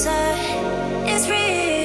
It's is real.